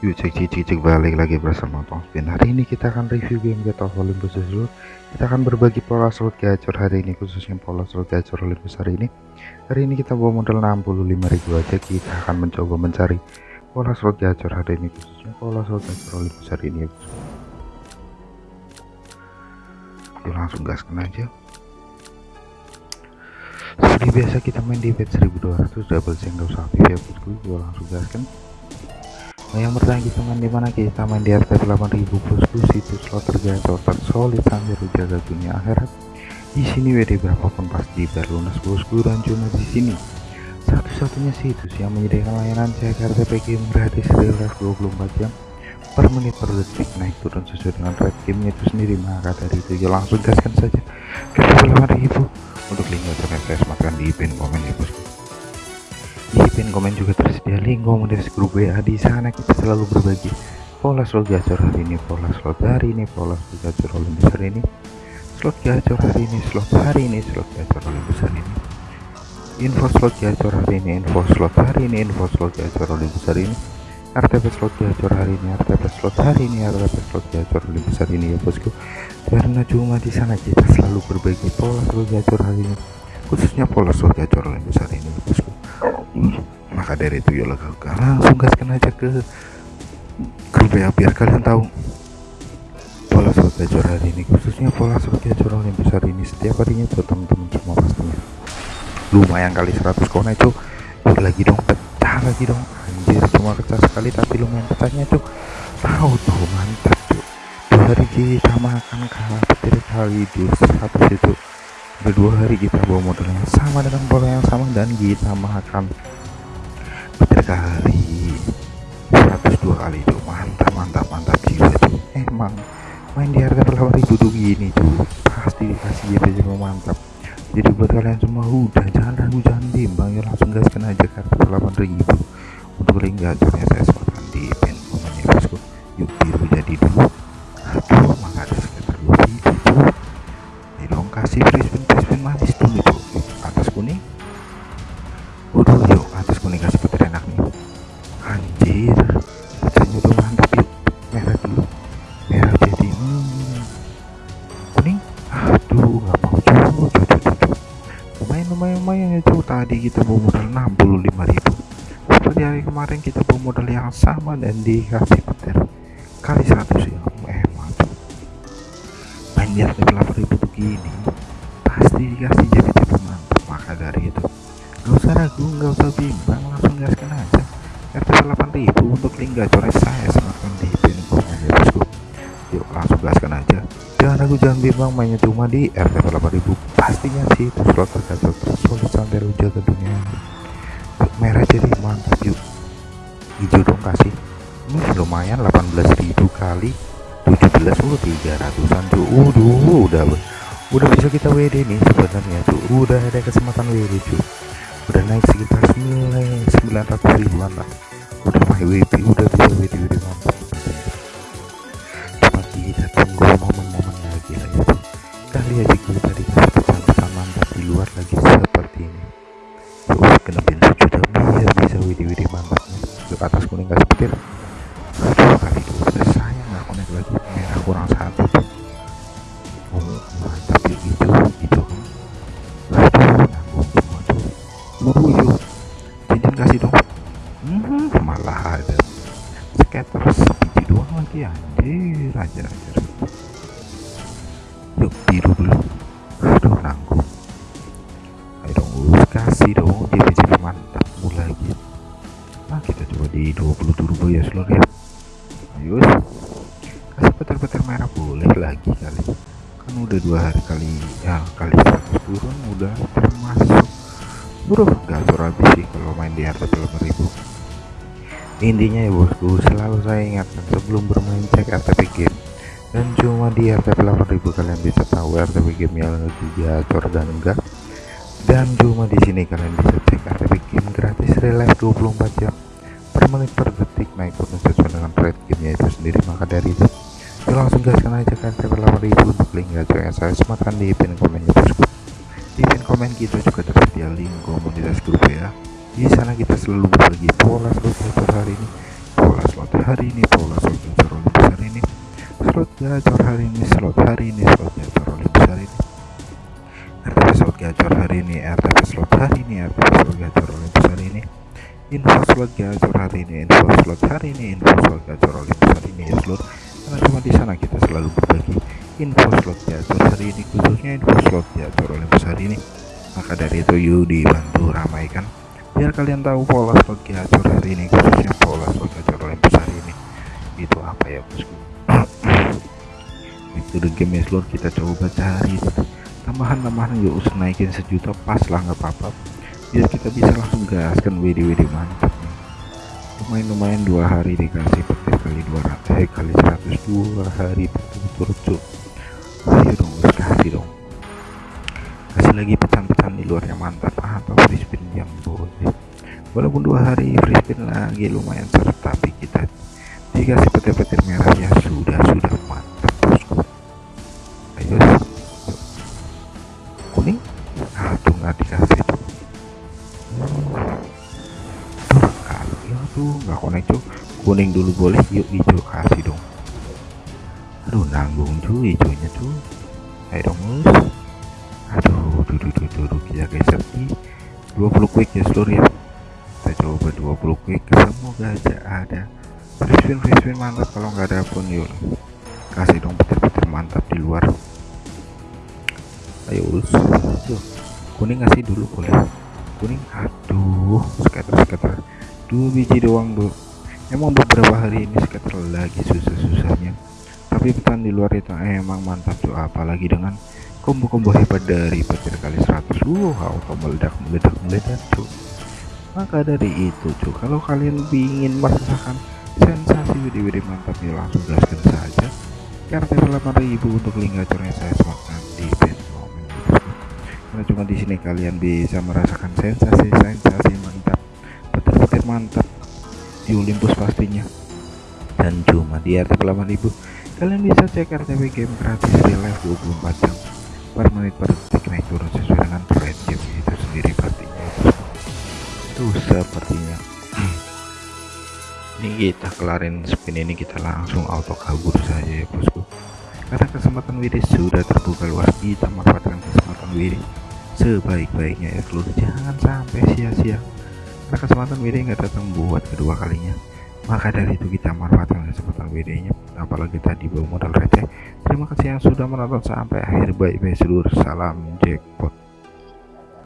Yuk cek cek cek, cek balik lagi bersama Tong Spin Hari ini kita akan review game Get of Olympus dulu Kita akan berbagi pola slot gacor hari ini Khususnya pola slot gacor Olympus hari ini. Hari ini kita bawa modal 65.000 aja. Kita akan mencoba mencari pola slot gacor hari ini Khususnya pola slot gacor Olympus hari ini ya Yuk langsung gaskan aja. Seperti biasa kita main di bet 1200 double single sapi ya bosku Yuk langsung gaskan Nah, yang main di mana kita main di RT 8000 bosku situs slot tergacor tersolid sambil jaga dunia akhirat. Di sini WD berapapun pasti berlunas bosku dan cuma di sini. Satu-satunya situs yang menyediakan layanan cek RTP game gratis real life 24 jam per menit per detik. Naik turun sesuai dengan rate gamenya itu sendiri maka dari itu ya langsung gaskan saja ke 8000 untuk link saya sematkan di pin komen ya bosku pin komen juga tersedia link komunitas grup WA di sana kita selalu berbagi pola slot gacor hari ini pola slot hari ini pola slot gacor oleh besar ini slot gacor hari ini slot hari ini slot gacor oleh besar ini info slot gacor hari ini info slot hari ini info slot gacor oleh besar ini RTP slot gacor hari ini RTP slot hari ini RTP slot gacor oleh besar ini ya bosku karena cuma di sana kita selalu berbagi pola slot gacor hari ini khususnya pola slot gacor oleh besar ini ya bosku maka dari itu ya langsung gaskan aja ke grup ya biar kalian tahu. Pola slot gacor hari ini khususnya pola slot gacor yang besar ini setiap harinya buat teman-teman semua pastinya lumayan kali 100 kona itu lagi dong pecah lagi dong. Anjir cuma pecah sekali tapi lumayan pecahnya tuh tahu tuh mantap tuh dua hari kita makan kalah petir kali di satu itu udah dua hari kita bawa modal yang sama dengan pola yang sama dan kita makan. Petir kali. 102 kali itu. Mantap mantap mantap jiwa tuh emang main di harga 8000 tuh gini tuh pasti dikasih GP mantap. Jadi buat kalian semua udah jangan ragu jangan bimbang ya langsung gaskan aja kartu 8000 untuk link gacornya saya sebutkan di pin komen ya bosku. Yuk biru jadi dulu kasih Brisbane Brisbane manis dulu itu atas kuning. Waduh yuk atas kuning kasih petir enak nih. Anjir. Petirnya tuh mantap yuk merah dulu merah jadi hmm. kuning? Aduh nggak mau cuy cuy cuy lumayan lumayan lumayan ya cuy tadi kita bawa modal 65 ribu. Seperti hari kemarin kita bawa modal yang sama dan dikasih petir. Kali 100 dikasih jadi tipe mantap maka dari itu. Gak usah ragu gak usah bimbang langsung gaskan aja. RT 8000 untuk link gacornya saya semakin di pin komen ya bosku. Yuk langsung gaskan aja. Jangan ragu jangan bimbang mainnya cuma di RT 8000 pastinya sih itu slot tergacor tersolid sampai lu jaga dunia. Merah jadi mantap yuk. Hijau dong kasih. Ini lumayan 18.000 kali 17 oh 300an tuh udah udah bisa kita WD nih sebenarnya tuh udah ada kesempatan WD cuy udah naik sekitar 900 ribuan lah. Udah main WD udah bisa WD WD mantap anjir anjir yuk biru dulu. Aduh nanggung. Ayo dong kasih dong. JP-JP mantap. Mulai lagi. Nah kita coba di 20 turbo ya seluruh ya. Ayo kasih petir-petir merah. Boleh lagi kali. Kan udah dua hari kali ya kali 100 turun udah termasuk. Bro gacor habis sih kalau main di harga 8000 intinya ya bosku selalu saya ingatkan sebelum bermain cek RTP game. Dan cuma di RTP 8000 kalian bisa tahu RTP game yang lagi gacor dan enggak. Dan cuma di sini kalian bisa cek RTP game gratis relive 24 jam per menit per detik naik turun sesuai dengan rate gamenya itu sendiri. Maka dari itu ya langsung gaskan aja ke RTP 8000 untuk link yang saya sematkan di pin komen ya bosku. Di pin komen kita juga tersedia link komunitas grup ya di sana kita selalu berbagi pola slot gacor hari ini pola slot slot hari ini pola slot gacor oleh besar ini slot gacor hari ini slot hari ini slot gacor oleh besar ini. RTP slot gacor hari ini RTP slot hari ini RTP slot gacor oleh besar ini. Info slot gacor hari ini info slot hari ini info slot gacor oleh besar ini seluruh karena cuma di sana kita selalu berbagi info slot gacor hari ini khususnya info slot gacor oleh besar ini. Maka dari itu yuk dibantu ramaikan biar kalian tahu pola slot gacor hari ini khususnya pola slot gacor oleh besar ini. Itu apa ya bosku itu the game ya seluruh kita coba cari tambahan-tambahan yuk naikin sejuta pas lah nggak apa-apa. Biar kita bisa langsung gaskan WD-WD mantap. Nih lumayan-lumayan dua hari dikasih petir kali 200 eh kali 100 dua hari berturut-turut ayo dong kasih dong lagi pecahan-pecahan di luar yang mantap. Atau free spin yang boleh. Walaupun dua hari spin lagi lumayan seret tapi kita dikasih petir-petir merah ya sudah sudah mantap bosku. Ayo kuning? Aduh nggak dikasih tuh. Tuh kalau ya tuh nggak connect tuh kuning dulu boleh yuk hijau kasih dong. Aduh nanggung cuy hijaunya tuh ayo dong aduh duduk duduk duduk ya guys. Tapi 20 quick ya seluruh ya. Kita coba 20 quick. Semoga aja ada. Free spin free spin mantap. Kalau nggak ada pun yuk. Kasih dong petir-petir mantap di luar. Ayo us kuning ngasih dulu boleh. Kuning? Aduh scatter dua biji doang bro emang beberapa hari ini scatter lagi susah-susahnya. Tapi petan di luar itu emang mantap tuh apalagi dengan combo-combo hebat dari petir kali 100 wow meledak meledak meledak tuh maka dari itu tuh kalau kalian ingin merasakan sensasi video-video mantap ya langsung gaskan saja. RTP 8000 untuk link gacornya saya sematkan di pin karena cuma di sini kalian bisa merasakan sensasi-sensasi mantap petir-petir mantap di Olympus pastinya. Dan cuma di RTP 8000 kalian bisa cek RTP game gratis real life 24 jam per menit per detik naik turun sesuai dengan trend game itu sendiri pastinya itu sepertinya. Ini kita kelarin spin ini kita langsung auto kabur saja ya bosku. Karena kesempatan WD sudah terbuka luas kita manfaatkan kesempatan WD sebaik-baiknya ya seluruh jangan sampai sia-sia. Karena kesempatan WD nggak datang buat kedua kalinya maka dari itu kita manfaatkan kesempatan WD nya apalagi tadi bawa modal receh terima kasih yang sudah menonton sampai akhir. Baik-baik seluruh salam jackpot